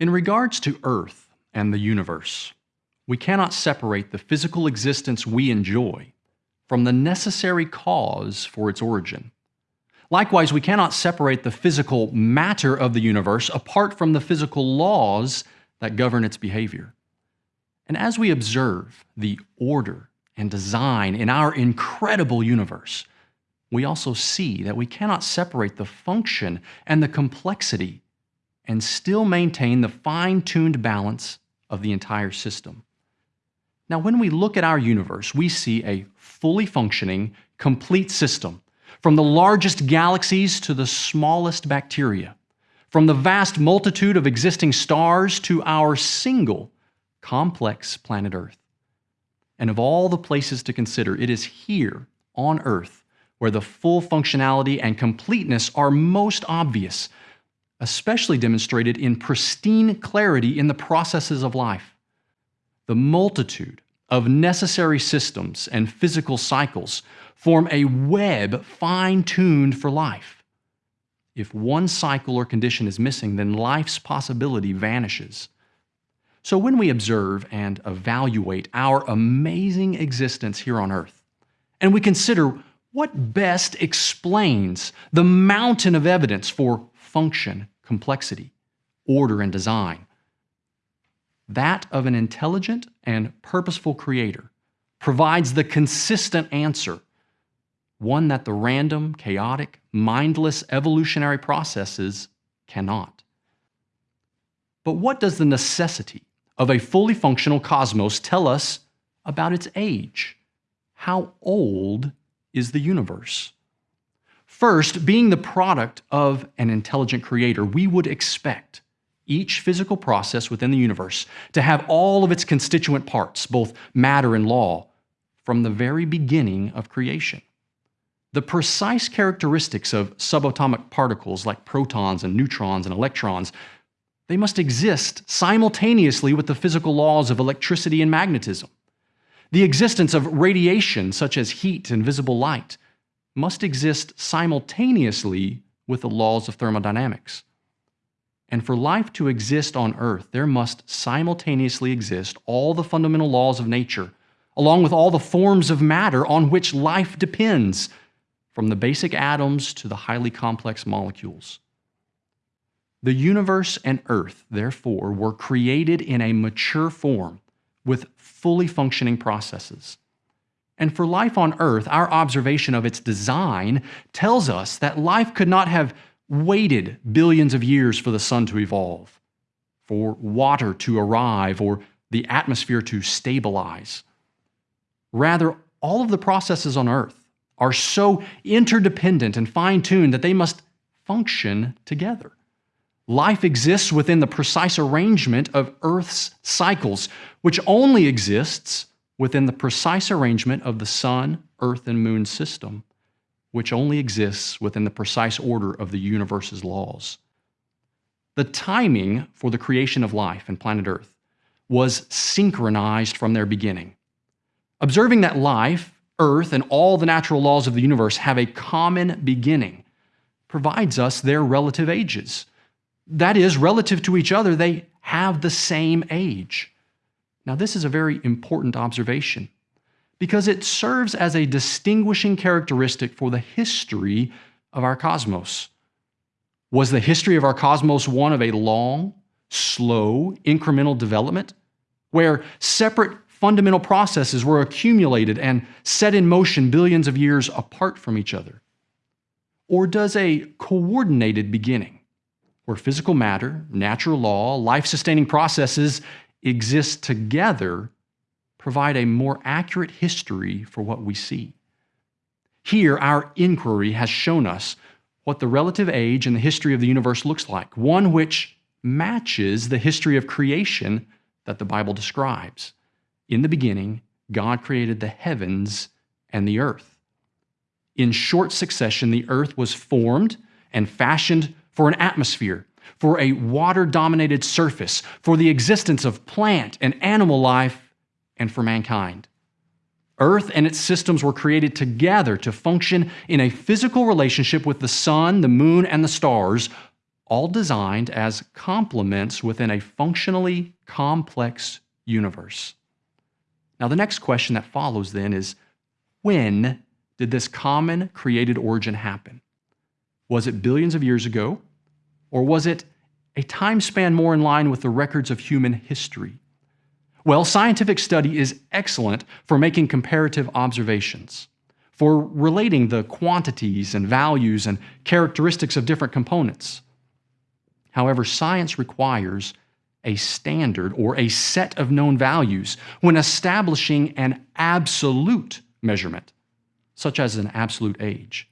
In regards to Earth and the universe, we cannot separate the physical existence we enjoy from the necessary cause for its origin. Likewise, we cannot separate the physical matter of the universe apart from the physical laws that govern its behavior. And as we observe the order and design in our incredible universe, we also see that we cannot separate the function and the complexity and still maintain the fine tuned balance of the entire system. Now, when we look at our universe, we see a fully functioning, complete system, from the largest galaxies to the smallest bacteria, from the vast multitude of existing stars to our single complex planet Earth. And of all the places to consider, it is here on Earth where the full functionality and completeness are most obvious, especially demonstrated in pristine clarity in the processes of life. The multitude of necessary systems and physical cycles form a web fine tuned for life. If one cycle or condition is missing, then life's possibility vanishes. So, when we observe and evaluate our amazing existence here on earth, and we consider what best explains the mountain of evidence for function, complexity, order, and design, that of an intelligent and purposeful creator, provides the consistent answer, one that the random, chaotic, mindless evolutionary processes cannot. But what does the necessity of a fully functional cosmos tell us about its age? How old is the universe? First, being the product of an intelligent creator, we would expect each physical process within the universe to have all of its constituent parts, both matter and law, from the very beginning of creation. The precise characteristics of subatomic particles like protons and neutrons and electrons, they must exist simultaneously with the physical laws of electricity and magnetism. The existence of radiation, such as heat and visible light, must exist simultaneously with the laws of thermodynamics. And for life to exist on Earth, there must simultaneously exist all the fundamental laws of nature, along with all the forms of matter on which life depends, from the basic atoms to the highly complex molecules. The universe and Earth, therefore, were created in a mature form with fully functioning processes. And for life on Earth, our observation of its design tells us that life could not have waited billions of years for the sun to evolve, for water to arrive, or the atmosphere to stabilize. Rather, all of the processes on Earth are so interdependent and fine tuned that they must function together. Life exists within the precise arrangement of Earth's cycles, which only exists within the precise arrangement of the Sun, Earth, and Moon system which only exists within the precise order of the universe's laws. The timing for the creation of life and planet Earth was synchronized from their beginning. Observing that life, Earth, and all the natural laws of the universe have a common beginning provides us their relative ages. That is, relative to each other, they have the same age. Now, this is a very important observation because it serves as a distinguishing characteristic for the history of our cosmos. Was the history of our cosmos one of a long, slow, incremental development where separate fundamental processes were accumulated and set in motion billions of years apart from each other? Or does a coordinated beginning, where physical matter, natural law, life sustaining processes exist together provide a more accurate history for what we see. Here, our inquiry has shown us what the relative age and the history of the universe looks like, one which matches the history of creation that the Bible describes. In the beginning, God created the heavens and the earth. In short succession, the earth was formed and fashioned for an atmosphere, for a water dominated surface, for the existence of plant and animal life and for mankind. Earth and its systems were created together to function in a physical relationship with the sun, the moon, and the stars, all designed as complements within a functionally complex universe. Now, the next question that follows then is when did this common created origin happen? Was it billions of years ago? Or was it a time span more in line with the records of human history? Well, scientific study is excellent for making comparative observations, for relating the quantities and values and characteristics of different components. However, science requires a standard or a set of known values when establishing an absolute measurement, such as an absolute age.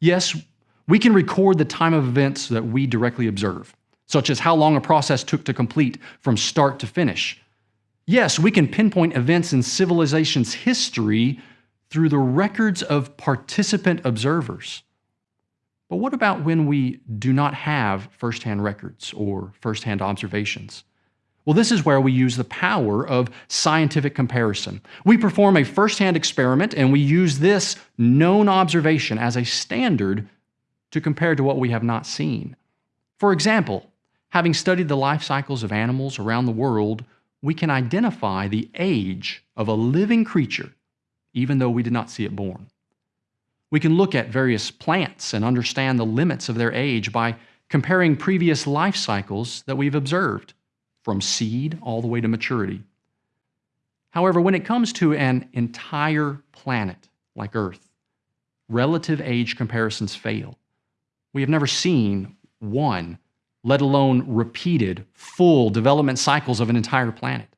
Yes, we can record the time of events that we directly observe, such as how long a process took to complete from start to finish. Yes, we can pinpoint events in civilization's history through the records of participant observers. But what about when we do not have firsthand records or firsthand observations? Well, this is where we use the power of scientific comparison. We perform a firsthand experiment and we use this known observation as a standard to compare to what we have not seen. For example, having studied the life cycles of animals around the world, we can identify the age of a living creature even though we did not see it born. We can look at various plants and understand the limits of their age by comparing previous life cycles that we've observed, from seed all the way to maturity. However, when it comes to an entire planet like Earth, relative age comparisons fail. We have never seen one, let alone repeated, full development cycles of an entire planet.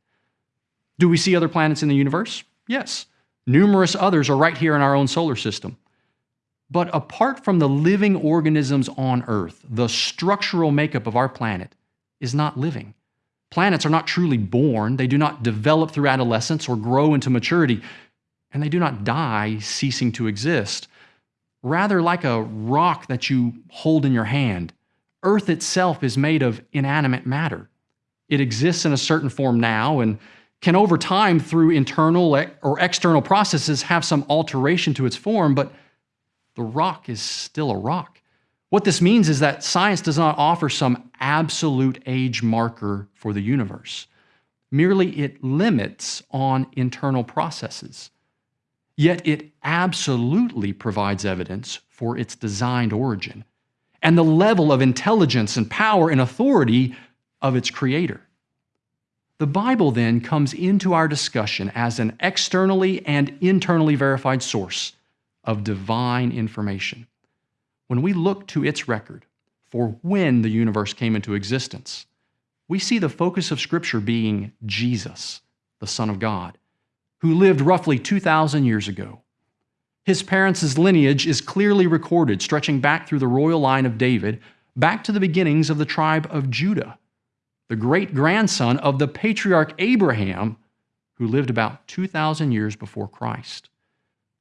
Do we see other planets in the universe? Yes. Numerous others are right here in our own solar system. But apart from the living organisms on Earth, the structural makeup of our planet is not living. Planets are not truly born, they do not develop through adolescence or grow into maturity, and they do not die, ceasing to exist. Rather, like a rock that you hold in your hand, Earth itself is made of inanimate matter. It exists in a certain form now and can, over time, through internal or external processes, have some alteration to its form, but the rock is still a rock. What this means is that science does not offer some absolute age marker for the universe. Merely it limits on internal processes. Yet it absolutely provides evidence for its designed origin and the level of intelligence and power and authority of its creator. The Bible then comes into our discussion as an externally and internally verified source of divine information. When we look to its record for when the universe came into existence, we see the focus of Scripture being Jesus, the Son of God, who lived roughly 2,000 years ago. His parents' lineage is clearly recorded, stretching back through the royal line of David, back to the beginnings of the tribe of Judah, the great grandson of the patriarch Abraham, who lived about 2,000 years before Christ.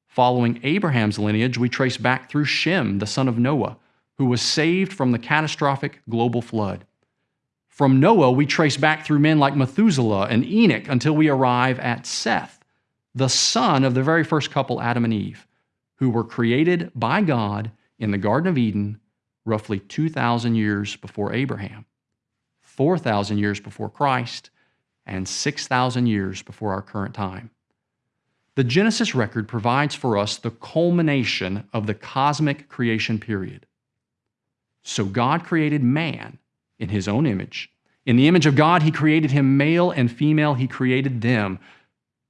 Following Abraham's lineage, we trace back through Shem, the son of Noah, who was saved from the catastrophic global flood. From Noah, we trace back through men like Methuselah and Enoch until we arrive at Seth, the son of the very first couple, Adam and Eve, who were created by God in the Garden of Eden roughly 2,000 years before Abraham, 4,000 years before Christ, and 6,000 years before our current time. The Genesis record provides for us the culmination of the cosmic creation period. So God created man in his own image. In the image of God, he created him male and female, he created them.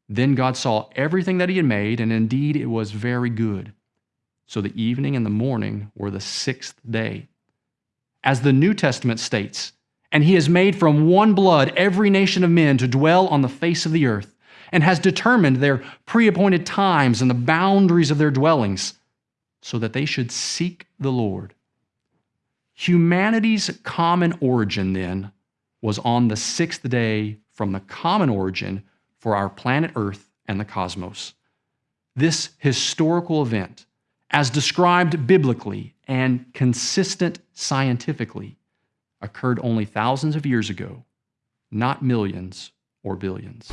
Then God saw everything that he had made, and indeed it was very good. So the evening and the morning were the sixth day. As the New Testament states, and he has made from one blood every nation of men to dwell on the face of the earth and has determined their pre appointed times and the boundaries of their dwellings, so that they should seek the Lord. Humanity's common origin, then, was on the sixth day from the common origin for our planet Earth and the cosmos. This historical event, as described biblically and consistent scientifically, occurred only thousands of years ago, not millions or billions.